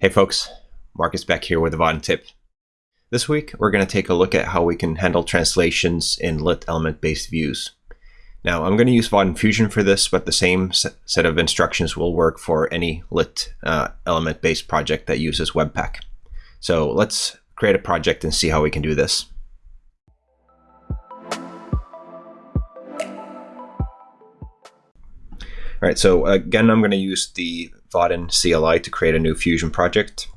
Hey folks, Marcus back here with a Vaadin tip. This week we're going to take a look at how we can handle translations in lit element based views. Now I'm going to use Vaadin Fusion for this, but the same set of instructions will work for any lit uh, element based project that uses Webpack. So let's create a project and see how we can do this. All right, so again, I'm going to use the Vaadin CLI to create a new Fusion project.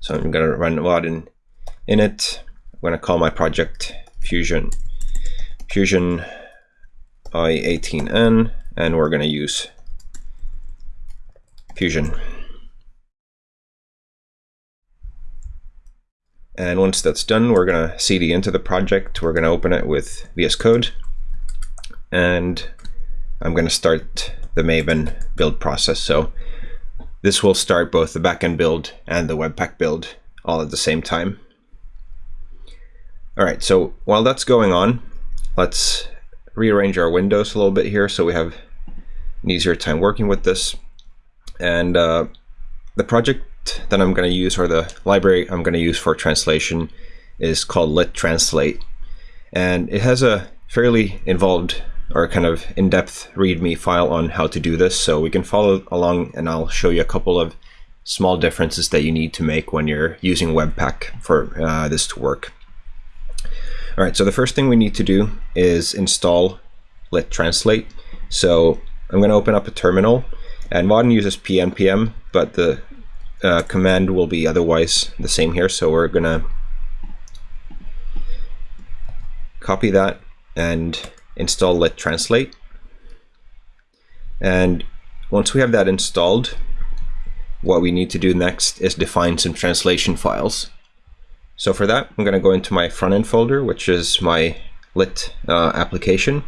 So I'm going to run Vaadin init. I'm going to call my project Fusion Fusion i18n, and we're going to use Fusion. And once that's done, we're going to cd into the project. We're going to open it with VS Code. And I'm going to start the Maven build process. So this will start both the backend build and the Webpack build all at the same time. All right, so while that's going on, let's rearrange our windows a little bit here so we have an easier time working with this. And uh, the project that I'm going to use, or the library I'm going to use for translation, is called Lit Translate. And it has a fairly involved or kind of in-depth README file on how to do this. So we can follow along and I'll show you a couple of small differences that you need to make when you're using Webpack for uh, this to work. All right, so the first thing we need to do is install Lit Translate. So I'm going to open up a terminal and Vaadin uses pnpm, but the uh, command will be otherwise the same here. So we're going to copy that and install lit translate. And once we have that installed, what we need to do next is define some translation files. So for that, I'm going to go into my front end folder, which is my lit uh, application.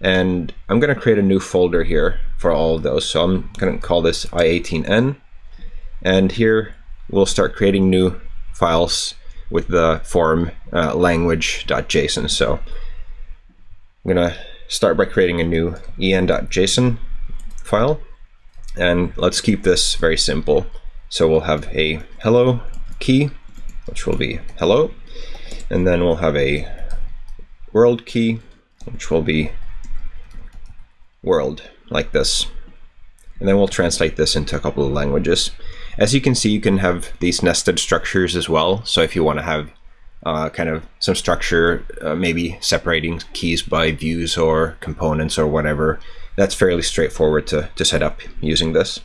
And I'm going to create a new folder here for all of those. So I'm going to call this i18n. And here we'll start creating new files with the form uh, language.json. So I'm going to start by creating a new en.json file. And let's keep this very simple. So we'll have a hello key, which will be hello. And then we'll have a world key, which will be world, like this. And then we'll translate this into a couple of languages. As you can see, you can have these nested structures as well. So if you want to have uh, kind of some structure, uh, maybe separating keys by views or components or whatever. That's fairly straightforward to, to set up using this.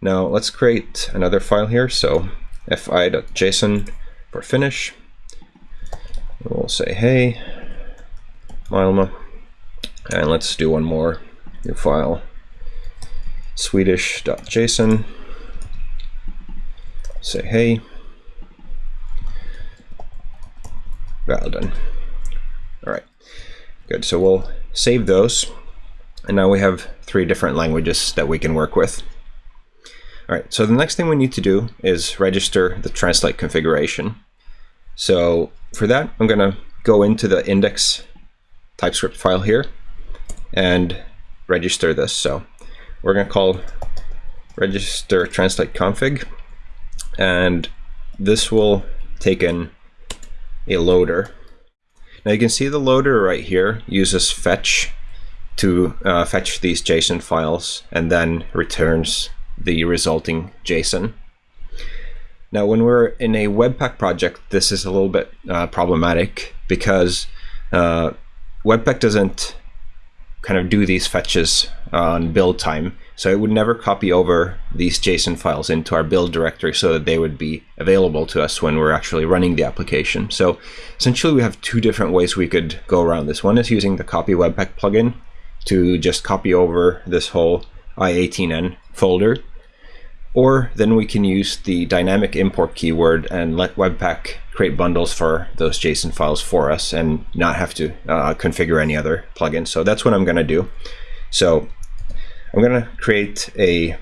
Now let's create another file here. So fi.json for Finnish. We'll say, hey, Milma. And let's do one more new file. Swedish.json. Say, hey, Well done. All right, good. So we'll save those. And now we have three different languages that we can work with. All right, so the next thing we need to do is register the translate configuration. So for that, I'm gonna go into the index TypeScript file here and register this. So we're gonna call register translate config, and this will take in a loader. Now you can see the loader right here uses fetch to uh, fetch these JSON files and then returns the resulting JSON. Now when we're in a Webpack project, this is a little bit uh, problematic because uh, Webpack doesn't kind of do these fetches on build time. So it would never copy over these JSON files into our build directory so that they would be available to us when we're actually running the application. So essentially we have two different ways we could go around this. One is using the copy webpack plugin to just copy over this whole i18n folder. Or then we can use the dynamic import keyword and let Webpack create bundles for those JSON files for us and not have to uh, configure any other plugin. So that's what I'm going to do. So I'm going to create a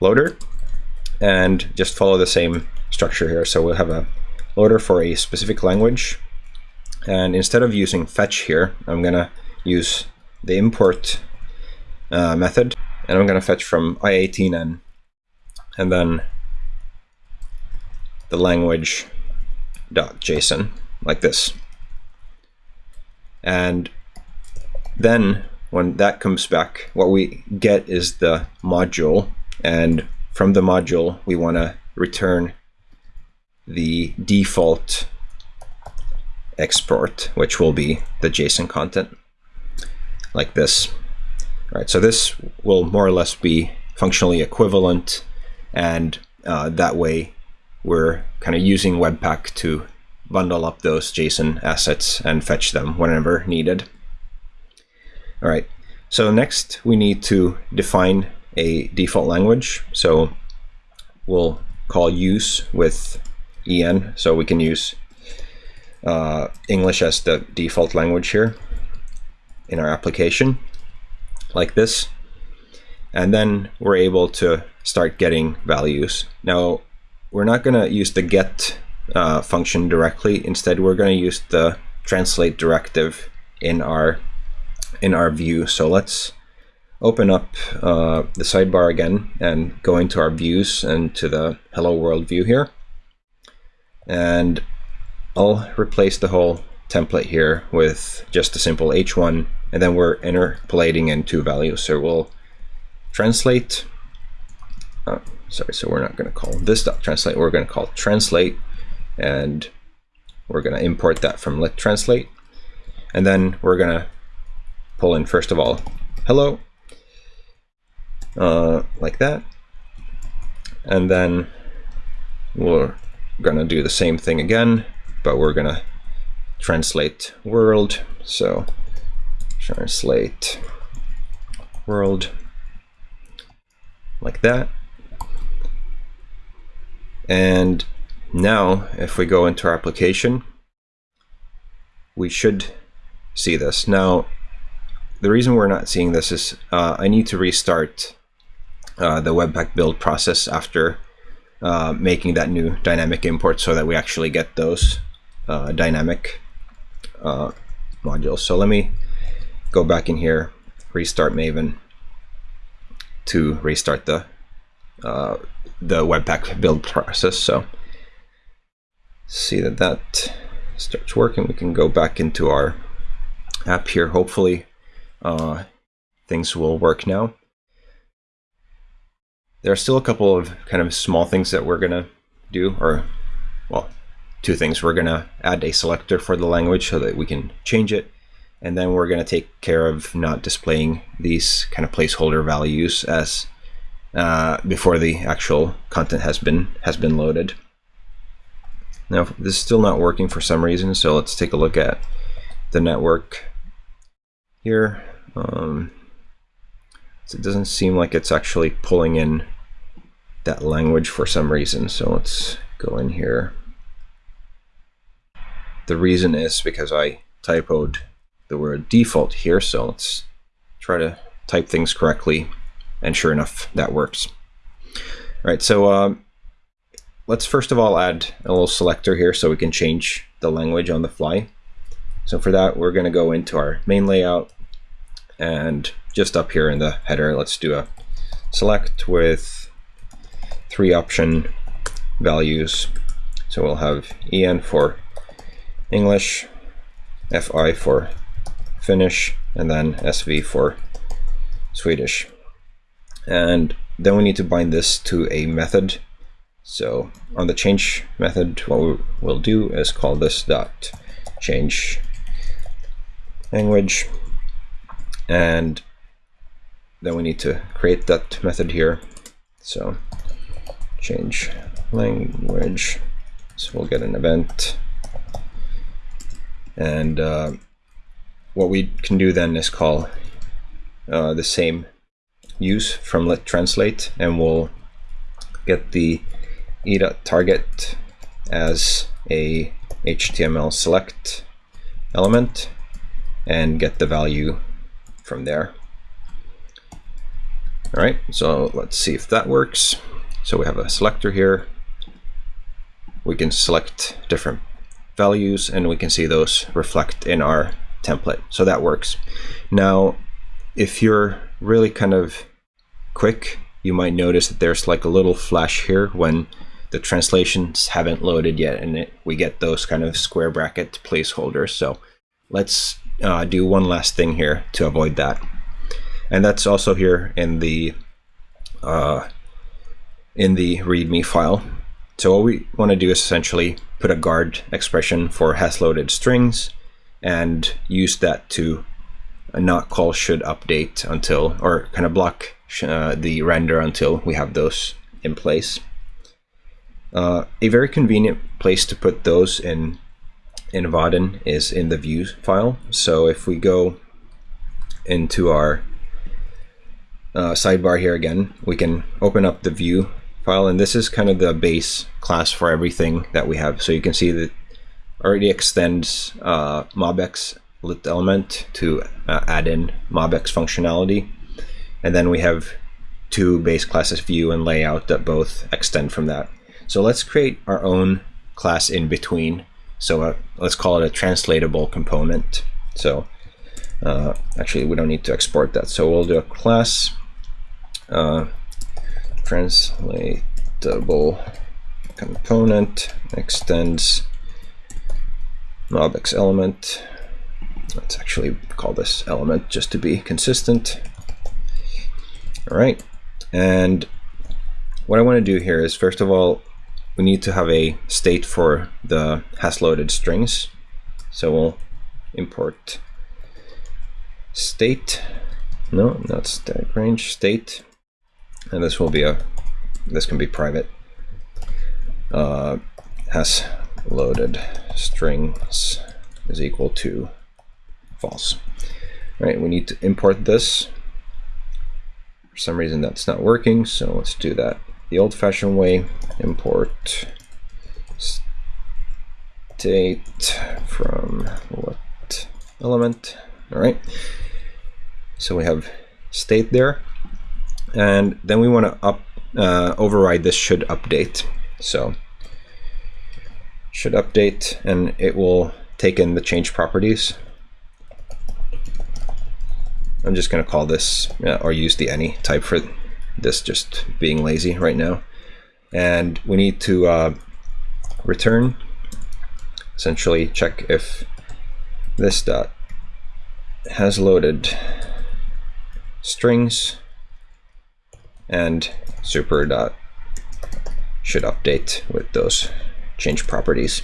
loader and just follow the same structure here. So we'll have a loader for a specific language. And instead of using fetch here, I'm going to use the import uh, method. And I'm going to fetch from i18n. And then the language.json like this. And then when that comes back, what we get is the module. And from the module, we want to return the default export, which will be the JSON content like this. All right, so this will more or less be functionally equivalent and uh, that way we're kind of using Webpack to bundle up those JSON assets and fetch them whenever needed. All right, so next we need to define a default language. So we'll call use with en, so we can use uh, English as the default language here in our application, like this. And then we're able to start getting values. Now, we're not going to use the get uh, function directly. Instead, we're going to use the translate directive in our in our view. So let's open up uh, the sidebar again and go into our views and to the hello world view here. And I'll replace the whole template here with just a simple h1 and then we're interpolating in two values. So we'll translate, oh, sorry, so we're not going to call this dot translate, we're going to call translate and we're going to import that from lit translate. And then we're going to pull in, first of all, hello, uh, like that. And then we're going to do the same thing again, but we're going to translate world. So translate world like that. And now if we go into our application, we should see this. Now, the reason we're not seeing this is uh, I need to restart uh, the Webpack build process after uh, making that new dynamic import so that we actually get those uh, dynamic uh, modules. So let me go back in here, restart Maven to restart the uh, the Webpack build process. So see that that starts working. We can go back into our app here. Hopefully uh, things will work now. There are still a couple of kind of small things that we're going to do, or, well, two things. We're going to add a selector for the language so that we can change it. And then we're going to take care of not displaying these kind of placeholder values as uh, before the actual content has been has been loaded. Now, this is still not working for some reason, so let's take a look at the network here. Um, it doesn't seem like it's actually pulling in that language for some reason. So let's go in here. The reason is because I typoed the word default here. So let's try to type things correctly. And sure enough, that works. All right, so uh, let's first of all add a little selector here so we can change the language on the fly. So for that, we're going to go into our main layout and just up here in the header, let's do a select with three option values. So we'll have EN for English, FI for Finnish, and then SV for Swedish. And then we need to bind this to a method. So on the change method, what we will do is call this dot change language and then we need to create that method here so change language so we'll get an event and uh, what we can do then is call uh, the same use from lit translate and we'll get the e.target as a HTML select element and get the value from there. All right, so let's see if that works. So we have a selector here. We can select different values and we can see those reflect in our template. So that works. Now, if you're really kind of quick, you might notice that there's like a little flash here when the translations haven't loaded yet and it, we get those kind of square bracket placeholders. So let's uh, do one last thing here to avoid that. And that's also here in the uh, in the README file. So what we want to do is essentially put a guard expression for has loaded strings and use that to not call should update until, or kind of block uh, the render until we have those in place. Uh, a very convenient place to put those in in Vaadin is in the view file. So if we go into our uh, sidebar here again, we can open up the view file, and this is kind of the base class for everything that we have. So you can see that already extends uh, MobX lit element to uh, add in MobX functionality. And then we have two base classes view and layout that both extend from that. So let's create our own class in between. So uh, let's call it a translatable component. So uh, actually we don't need to export that. So we'll do a class uh, translatable component extends MobX element Let's actually call this element just to be consistent. All right. And what I want to do here is, first of all, we need to have a state for the has loaded strings. So we'll import state. No, not static range, state. And this will be a, this can be private. Uh, has loaded strings is equal to false. All right, we need to import this. For some reason that's not working, so let's do that the old-fashioned way. Import state from what element. All right, so we have state there. And then we want to up uh, override this should update. So should update and it will take in the change properties I'm just going to call this, or use the any type for this just being lazy right now. And we need to uh, return, essentially check if this dot has loaded strings and super dot should update with those change properties.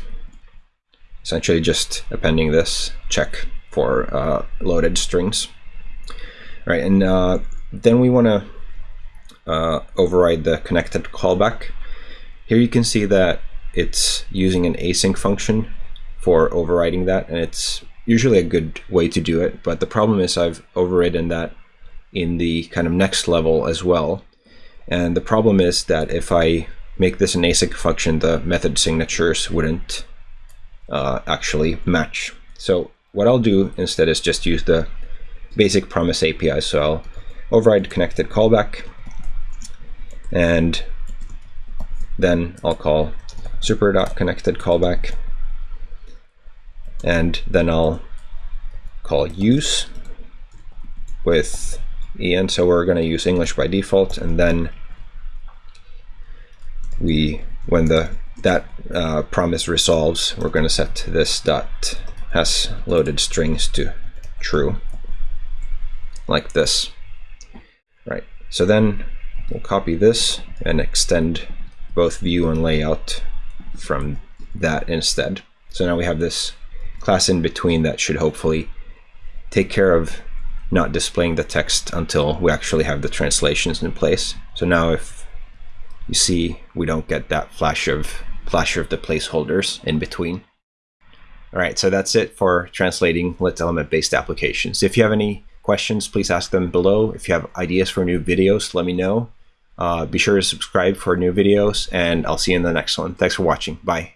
Essentially just appending this check for uh, loaded strings. All right, and uh, then we want to uh, override the connected callback. Here you can see that it's using an async function for overriding that, and it's usually a good way to do it, but the problem is I've overridden that in the kind of next level as well. And the problem is that if I make this an async function, the method signatures wouldn't uh, actually match. So what I'll do instead is just use the basic promise API. So I'll override connected callback and then I'll call super.connected callback and then I'll call use with en so we're going to use English by default and then we when the that uh, promise resolves we're going to set this dot has loaded strings to true like this. Right, so then we'll copy this and extend both view and layout from that instead. So now we have this class in between that should hopefully take care of not displaying the text until we actually have the translations in place. So now if you see, we don't get that flash of flash of the placeholders in between. All right, so that's it for translating lit element based applications. If you have any questions, please ask them below. If you have ideas for new videos, let me know. Uh, be sure to subscribe for new videos, and I'll see you in the next one. Thanks for watching. Bye.